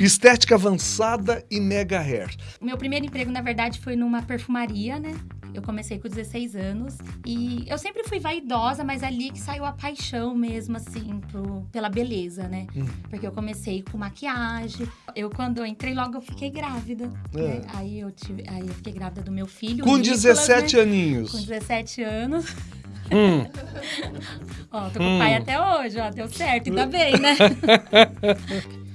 Estética avançada e mega hair. O meu primeiro emprego, na verdade, foi numa perfumaria, né? Eu comecei com 16 anos e eu sempre fui vaidosa, mas ali que saiu a paixão mesmo, assim, pro, pela beleza, né? Hum. Porque eu comecei com maquiagem. Eu, quando eu entrei, logo eu fiquei grávida. É. né? Aí, eu tive, aí eu fiquei grávida do meu filho. Com Nicolas, 17 né? aninhos. Com 17 anos. Hum. Ó, tô com Hum. o pai até hoje, ó, deu certo, ainda bem, né?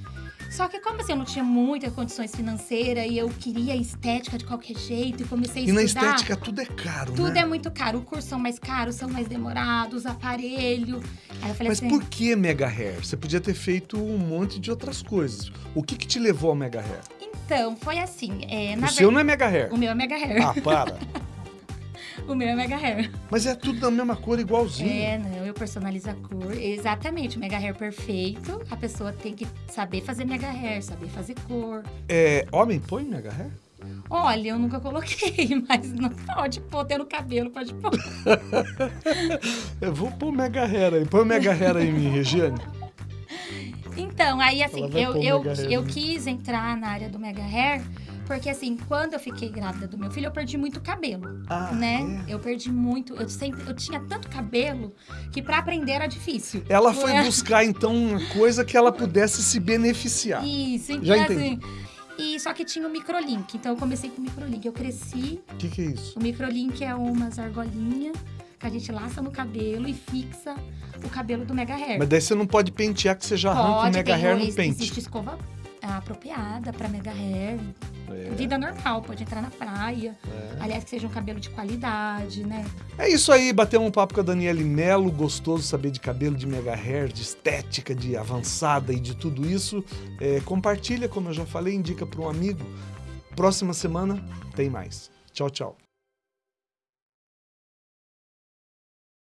Só que como assim, eu não tinha muitas condições financeiras e eu queria estética de qualquer jeito e comecei a E na estudar. estética tudo é caro, Tudo né? é muito caro. O curso são mais caros, são mais demorados, aparelho. Aí eu falei Mas assim, por que mega hair? Você podia ter feito um monte de outras coisas. O que que te levou ao mega hair? então, foi assim. É, o seu ver- não é mega hair. O meu é mega hair. Ah, para. O meu é mega hair. Mas é tudo da mesma cor, igualzinho. É, não, eu personalizo a cor. Exatamente, o mega hair perfeito. A pessoa tem que saber fazer mega hair, saber fazer cor. É, homem põe mega hair? Olha, eu nunca coloquei, mas não pode pôr, ter no cabelo, pode pôr. Eu vou pôr mega hair aí. Põe o mega hair aí em mim, Regiane. Então, aí assim, eu, eu, eu mim. quis entrar na área do mega hair, porque assim, quando eu fiquei grávida do meu filho, eu perdi muito cabelo. Ah, né? é? Eu perdi muito, eu sempre, eu tinha tanto cabelo que pra aprender era difícil. Ela foi É. buscar, então, uma coisa que ela pudesse se beneficiar. Isso, então Já assim. E só que tinha o microlink, então eu comecei com o microlink. Eu cresci, O que, que é isso? o microlink é umas argolinhas que a gente laça no cabelo e fixa o cabelo do mega hair. Mas daí você não pode pentear, que você já arranca o Pode, mega hair no existe pente. escova ah, apropriada pra mega hair. É, Vida normal, pode entrar na praia. Aliás, que seja um cabelo de qualidade, né? É isso aí, bater um papo com a Daniele Melo, gostoso saber de cabelo, de mega hair, de estética, de avançada e de tudo isso. É, compartilha, como eu já falei, indica para um amigo. Próxima semana tem mais. Tchau, tchau.